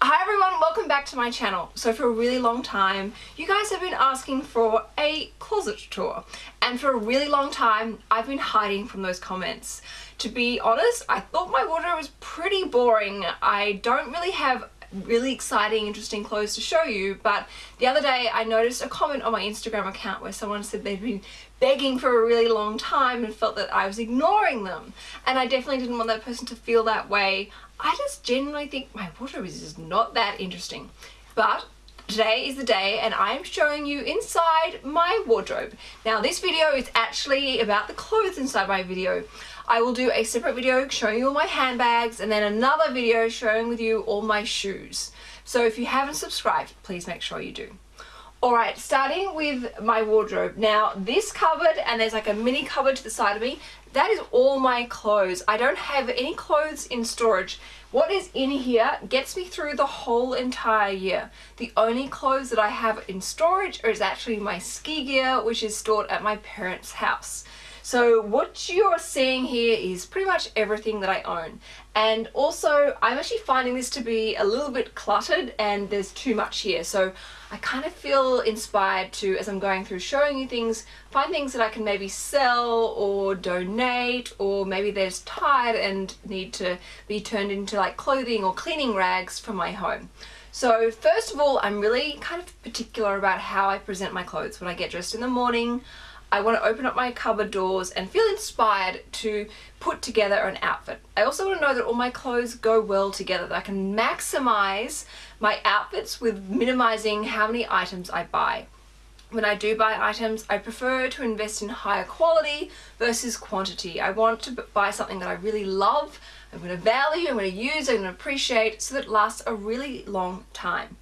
Hi everyone, welcome back to my channel. So for a really long time, you guys have been asking for a closet tour. And for a really long time, I've been hiding from those comments. To be honest, I thought my wardrobe was pretty boring. I don't really have really exciting, interesting clothes to show you, but the other day I noticed a comment on my Instagram account where someone said they'd been begging for a really long time and felt that I was ignoring them. And I definitely didn't want that person to feel that way. I just genuinely think my wardrobe is not that interesting. But Today is the day and I'm showing you inside my wardrobe. Now this video is actually about the clothes inside my video. I will do a separate video showing you all my handbags and then another video showing with you all my shoes. So if you haven't subscribed, please make sure you do. Alright, starting with my wardrobe. Now, this cupboard, and there's like a mini cupboard to the side of me, that is all my clothes. I don't have any clothes in storage. What is in here gets me through the whole entire year. The only clothes that I have in storage is actually my ski gear, which is stored at my parents' house. So what you're seeing here is pretty much everything that I own. And also, I'm actually finding this to be a little bit cluttered and there's too much here. So I kind of feel inspired to, as I'm going through showing you things, find things that I can maybe sell or donate or maybe they're just tired and need to be turned into like clothing or cleaning rags for my home. So first of all, I'm really kind of particular about how I present my clothes. When I get dressed in the morning, I want to open up my cupboard doors and feel inspired to put together an outfit. I also want to know that all my clothes go well together, that I can maximize my outfits with minimizing how many items I buy. When I do buy items, I prefer to invest in higher quality versus quantity. I want to buy something that I really love, I'm going to value, I'm going to use, I'm going to appreciate so that it lasts a really long time.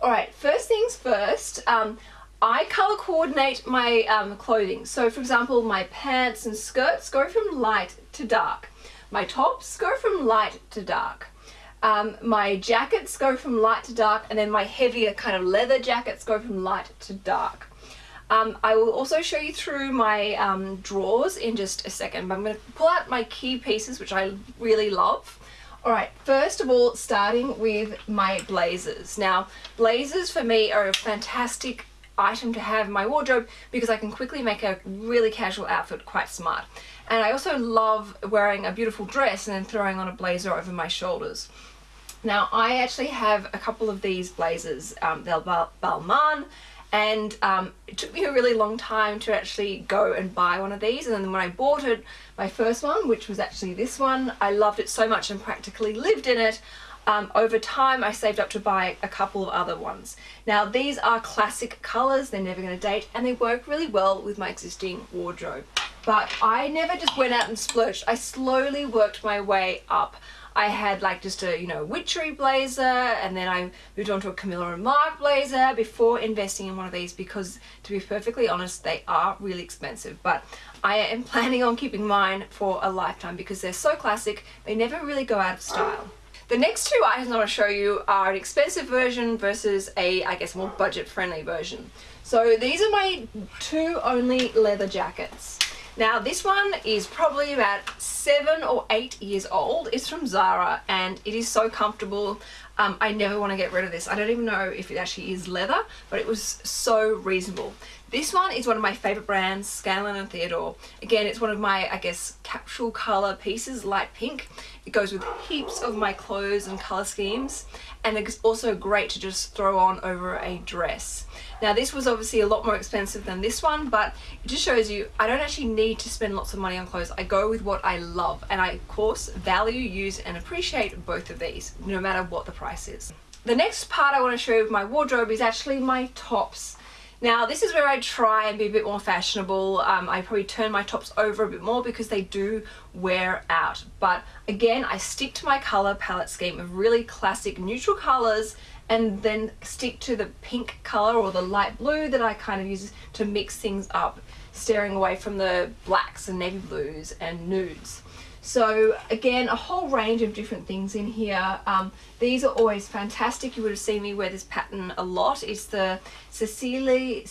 Alright, first things first, um, I color coordinate my um, clothing. So for example, my pants and skirts go from light to dark. My tops go from light to dark. Um, my jackets go from light to dark and then my heavier kind of leather jackets go from light to dark. Um, I will also show you through my um, drawers in just a second, but I'm going to pull out my key pieces, which I really love. Alright, first of all, starting with my blazers. Now, blazers for me are a fantastic item to have in my wardrobe because I can quickly make a really casual outfit quite smart. And I also love wearing a beautiful dress and then throwing on a blazer over my shoulders. Now I actually have a couple of these blazers, um, they're Balmain and um, it took me a really long time to actually go and buy one of these and then when I bought it, my first one, which was actually this one, I loved it so much and practically lived in it. Um, over time I saved up to buy a couple of other ones. Now these are classic colours, they're never going to date and they work really well with my existing wardrobe. But I never just went out and splurged, I slowly worked my way up. I had like just a, you know, witchery blazer and then I moved on to a Camilla and Marc blazer before investing in one of these because to be perfectly honest, they are really expensive. But I am planning on keeping mine for a lifetime because they're so classic, they never really go out of style. The next two items I want to show you are an expensive version versus a, I guess, more budget-friendly version. So these are my two only leather jackets. Now this one is probably about seven or eight years old. It's from Zara and it is so comfortable. Um, I never want to get rid of this. I don't even know if it actually is leather, but it was so reasonable. This one is one of my favorite brands, Scanlan and Theodore. Again, it's one of my, I guess, capsule color pieces, light pink. It goes with heaps of my clothes and color schemes. And it's also great to just throw on over a dress. Now this was obviously a lot more expensive than this one, but it just shows you I don't actually need to spend lots of money on clothes. I go with what I love and I of course value, use and appreciate both of these, no matter what the price is. The next part I want to show you of my wardrobe is actually my tops. Now this is where I try and be a bit more fashionable. Um, I probably turn my tops over a bit more because they do wear out. But again, I stick to my color palette scheme of really classic neutral colors and then stick to the pink color or the light blue that I kind of use to mix things up, steering away from the blacks and navy blues and nudes. So again, a whole range of different things in here. Um, these are always fantastic. You would have seen me wear this pattern a lot. It's the Cecilie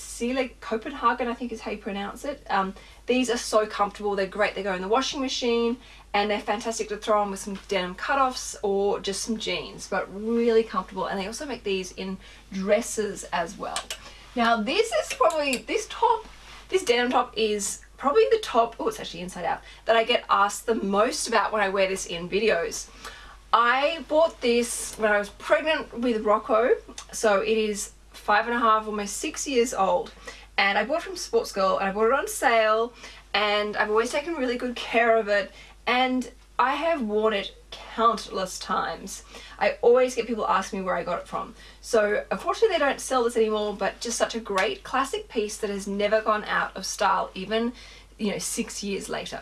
Copenhagen, I think is how you pronounce it. Um, These are so comfortable, they're great, they go in the washing machine and they're fantastic to throw on with some denim cutoffs or just some jeans, but really comfortable. And they also make these in dresses as well. Now this is probably, this top, this denim top is probably the top, oh it's actually inside out, that I get asked the most about when I wear this in videos. I bought this when I was pregnant with Rocco, so it is five and a half, almost six years old. And I bought it from Sportsgirl and I bought it on sale and I've always taken really good care of it and I have worn it countless times. I always get people asking me where I got it from. So unfortunately they don't sell this anymore, but just such a great classic piece that has never gone out of style, even, you know, six years later.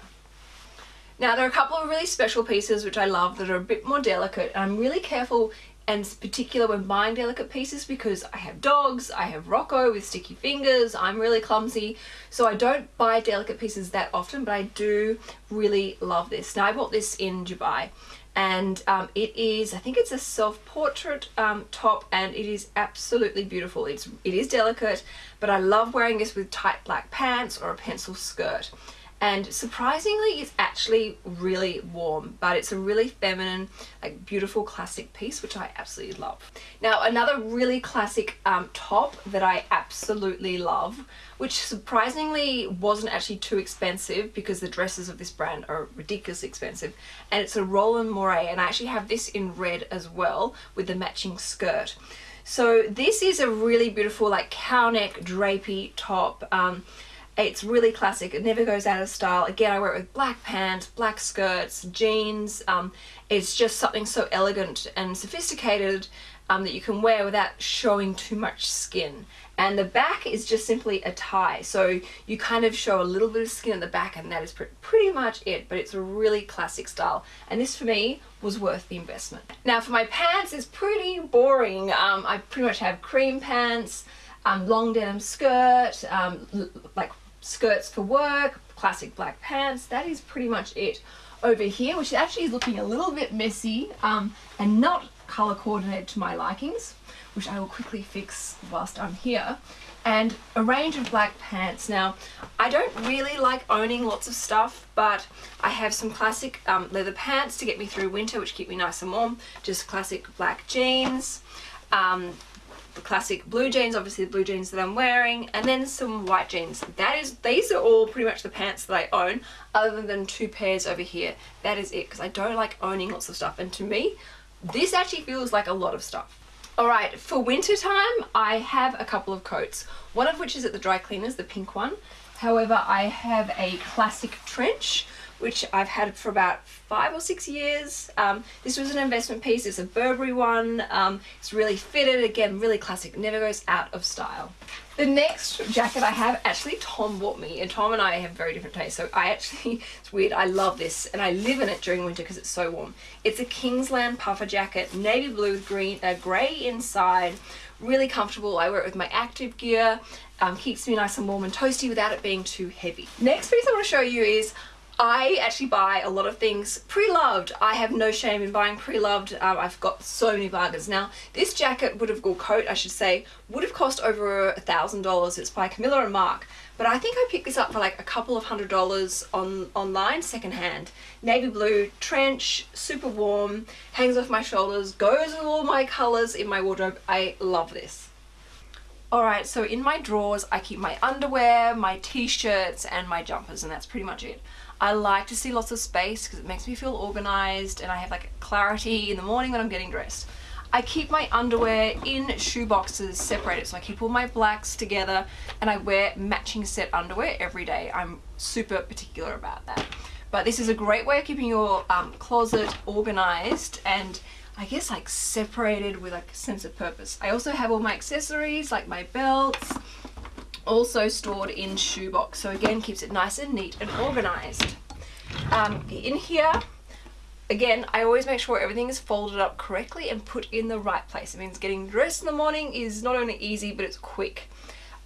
Now there are a couple of really special pieces which I love that are a bit more delicate. and I'm really careful and particular when buying delicate pieces because I have dogs, I have Rocco with sticky fingers, I'm really clumsy, so I don't buy delicate pieces that often, but I do really love this. Now I bought this in Dubai and um, it is, I think it's a self-portrait um, top and it is absolutely beautiful. It's, it is delicate, but I love wearing this with tight black pants or a pencil skirt and surprisingly it's actually really warm but it's a really feminine like beautiful classic piece which I absolutely love. Now another really classic um, top that I absolutely love which surprisingly wasn't actually too expensive because the dresses of this brand are ridiculously expensive and it's a Roland Mouret and I actually have this in red as well with the matching skirt. So this is a really beautiful like cow neck drapey top um, it's really classic. It never goes out of style. Again, I wear it with black pants, black skirts, jeans. Um, it's just something so elegant and sophisticated um, that you can wear without showing too much skin. And the back is just simply a tie. So you kind of show a little bit of skin at the back and that is pretty much it. But it's a really classic style. And this for me was worth the investment. Now for my pants, it's pretty boring. Um, I pretty much have cream pants, um, long denim skirt, um, like skirts for work, classic black pants, that is pretty much it. Over here, which actually is looking a little bit messy um, and not color coordinated to my likings, which I will quickly fix whilst I'm here. And a range of black pants. Now, I don't really like owning lots of stuff, but I have some classic um, leather pants to get me through winter, which keep me nice and warm. Just classic black jeans, um, classic blue jeans, obviously the blue jeans that I'm wearing, and then some white jeans. That is, these are all pretty much the pants that I own, other than two pairs over here. That is it, because I don't like owning lots of stuff, and to me, this actually feels like a lot of stuff. Alright, for winter time, I have a couple of coats, one of which is at the dry cleaners, the pink one. However, I have a classic trench, which I've had for about five or six years. Um, this was an investment piece, it's a Burberry one, um, it's really fitted, again, really classic, never goes out of style. The next jacket I have, actually Tom bought me, and Tom and I have very different tastes, so I actually, it's weird, I love this, and I live in it during winter because it's so warm. It's a Kingsland puffer jacket, navy blue with green, uh, grey inside, really comfortable. I wear it with my active gear, um, keeps me nice and warm and toasty without it being too heavy. Next piece I want to show you is I actually buy a lot of things pre-loved. I have no shame in buying pre-loved. Um, I've got so many bargains. Now, this jacket would have, or coat I should say, would have cost over a thousand dollars. It's by Camilla and Marc. But I think I picked this up for like a couple of hundred dollars on online, secondhand. Navy blue, trench, super warm, hangs off my shoulders, goes with all my colors in my wardrobe. I love this. Alright, so in my drawers I keep my underwear, my t-shirts and my jumpers and that's pretty much it. I like to see lots of space because it makes me feel organized and I have like clarity in the morning when I'm getting dressed. I keep my underwear in shoe boxes separated so I keep all my blacks together and I wear matching set underwear every day. I'm super particular about that. But this is a great way of keeping your um, closet organized and I guess like separated with like a sense of purpose. I also have all my accessories like my belts, also stored in shoebox. So again keeps it nice and neat and organized. Um, in here again I always make sure everything is folded up correctly and put in the right place. It means getting dressed in the morning is not only easy but it's quick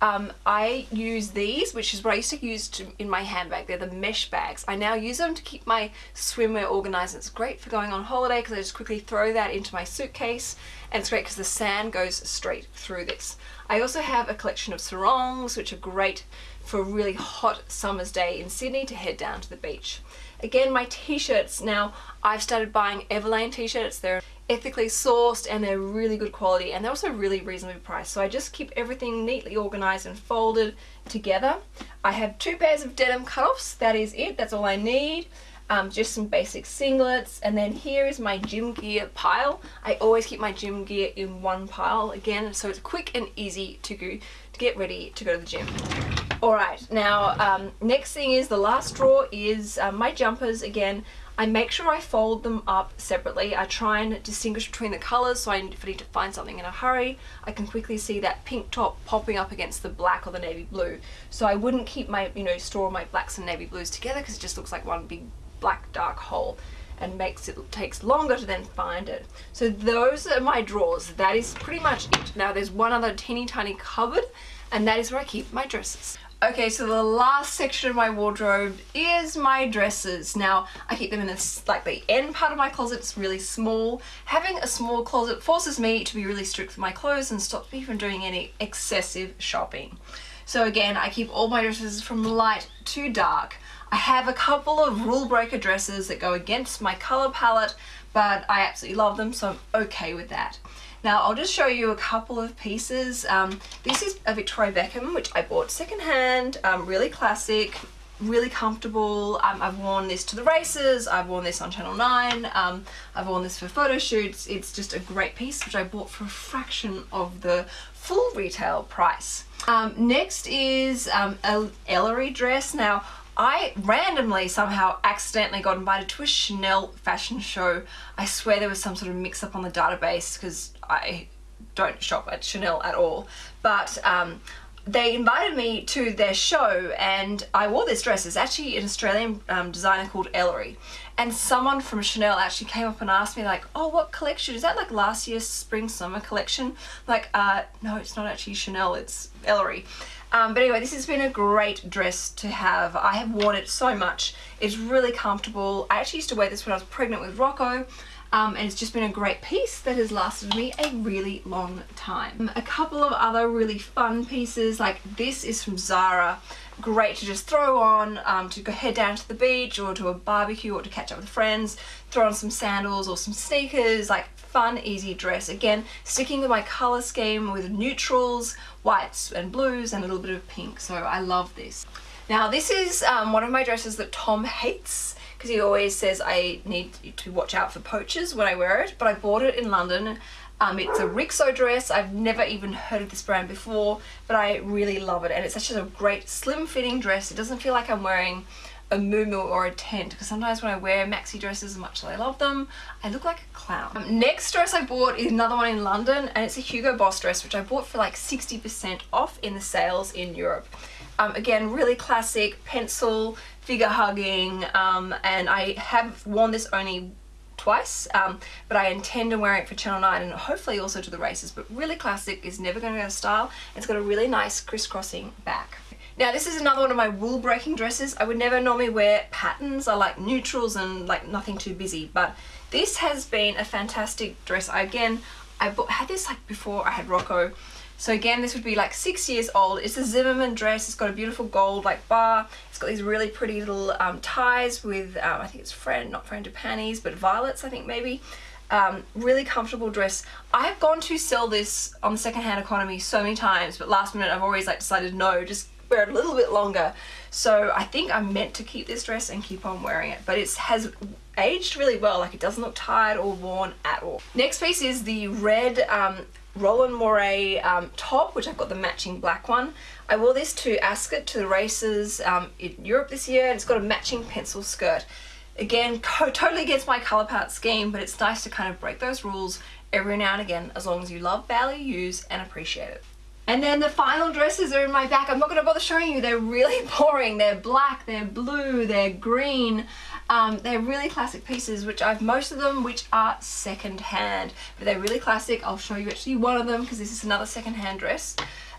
um, I use these, which is what I used to use to, in my handbag. They're the mesh bags. I now use them to keep my swimwear organized. It's great for going on holiday because I just quickly throw that into my suitcase and it's great because the sand goes straight through this. I also have a collection of sarongs, which are great for a really hot summer's day in Sydney to head down to the beach. Again, my t-shirts, now I've started buying Everlane t-shirts. They're ethically sourced and they're really good quality and they're also really reasonably priced. So I just keep everything neatly organized and folded together. I have two pairs of denim cutoffs. That is it. That's all I need. Um, just some basic singlets and then here is my gym gear pile. I always keep my gym gear in one pile again so it's quick and easy to go to get ready to go to the gym. Alright, now um, next thing is the last drawer is uh, my jumpers again. I make sure I fold them up separately. I try and distinguish between the colours so I, if I need to find something in a hurry, I can quickly see that pink top popping up against the black or the navy blue. So I wouldn't keep my, you know, store my blacks and navy blues together because it just looks like one big black dark hole and makes it takes longer to then find it. So those are my drawers. That is pretty much it. Now there's one other teeny tiny cupboard and that is where I keep my dresses. Okay, so the last section of my wardrobe is my dresses. Now, I keep them in this, like the end part of my closet, it's really small. Having a small closet forces me to be really strict with my clothes and stops me from doing any excessive shopping. So again, I keep all my dresses from light to dark. I have a couple of rule breaker dresses that go against my color palette, but I absolutely love them, so I'm okay with that. Now I'll just show you a couple of pieces. Um, this is a Victoria Beckham, which I bought secondhand, um, really classic, really comfortable. Um, I've worn this to the races, I've worn this on Channel 9, um, I've worn this for photo shoots. It's just a great piece, which I bought for a fraction of the full retail price. Um, next is um, a Ellery dress. Now, I randomly somehow accidentally got invited to a Chanel fashion show. I swear there was some sort of mix up on the database because I don't shop at Chanel at all. But um, they invited me to their show and I wore this dress. It's actually an Australian um, designer called Ellery. And someone from Chanel actually came up and asked me like, oh, what collection? Is that like last year's spring summer collection? Like, uh, no, it's not actually Chanel, it's Ellery. Um, but anyway, this has been a great dress to have. I have worn it so much. It's really comfortable. I actually used to wear this when I was pregnant with Rocco. Um, and it's just been a great piece that has lasted me a really long time. A couple of other really fun pieces, like this is from Zara. Great to just throw on um, to go head down to the beach or to a barbecue or to catch up with friends. Throw on some sandals or some sneakers, like fun, easy dress. Again, sticking with my color scheme with neutrals, whites and blues and a little bit of pink. So I love this. Now this is um, one of my dresses that Tom hates because he always says I need to watch out for poachers when I wear it, but I bought it in London. Um, it's a Rixo dress. I've never even heard of this brand before, but I really love it. And it's such a great slim fitting dress. It doesn't feel like I'm wearing a muumuu or a tent because sometimes when I wear maxi dresses as much as I love them I look like a clown. Um, next dress I bought is another one in London and it's a Hugo Boss dress which I bought for like 60% off in the sales in Europe. Um, again really classic pencil figure hugging um, and I have worn this only twice um, but I intend to wear it for Channel 9 and hopefully also to the races but really classic is never going to go out of style it's got a really nice crisscrossing back. Now this is another one of my rule breaking dresses. I would never normally wear patterns. I like neutrals and like nothing too busy but this has been a fantastic dress. I, again, I bought, had this like before I had Rocco so again, this would be like six years old. It's a Zimmermann dress. It's got a beautiful gold like bar. It's got these really pretty little um, ties with, um, I think it's friend, not friend of panties, but violets, I think maybe. Um, really comfortable dress. I have gone to sell this on the secondhand economy so many times, but last minute I've always like decided no, just wear it a little bit longer. So I think I'm meant to keep this dress and keep on wearing it, but it has aged really well. Like it doesn't look tired or worn at all. Next piece is the red um, Roland Mouret um, top, which I've got the matching black one. I wore this to Ascot to the races um, in Europe this year and it's got a matching pencil skirt. Again, totally against my colour palette scheme, but it's nice to kind of break those rules every now and again as long as you love, value, use and appreciate it. And then the final dresses are in my back. I'm not going to bother showing you. They're really boring. They're black, they're blue, they're green. Um, they're really classic pieces, which I've most of them which are second hand. But they're really classic. I'll show you actually one of them because this is another second hand dress.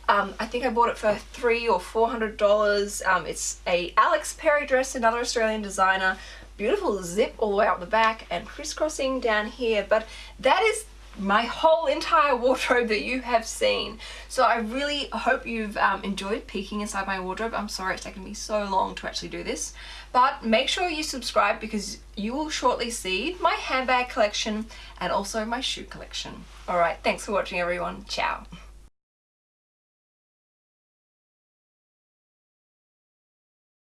Um, I think I bought it for three or four hundred dollars. Um, it's a Alex Perry dress, another Australian designer. Beautiful zip all the way out the back and crisscrossing down here. But that is my whole entire wardrobe that you have seen. So I really hope you've um, enjoyed peeking inside my wardrobe. I'm sorry it's taken me so long to actually do this. But make sure you subscribe because you will shortly see my handbag collection and also my shoe collection. Alright, thanks for watching everyone. Ciao.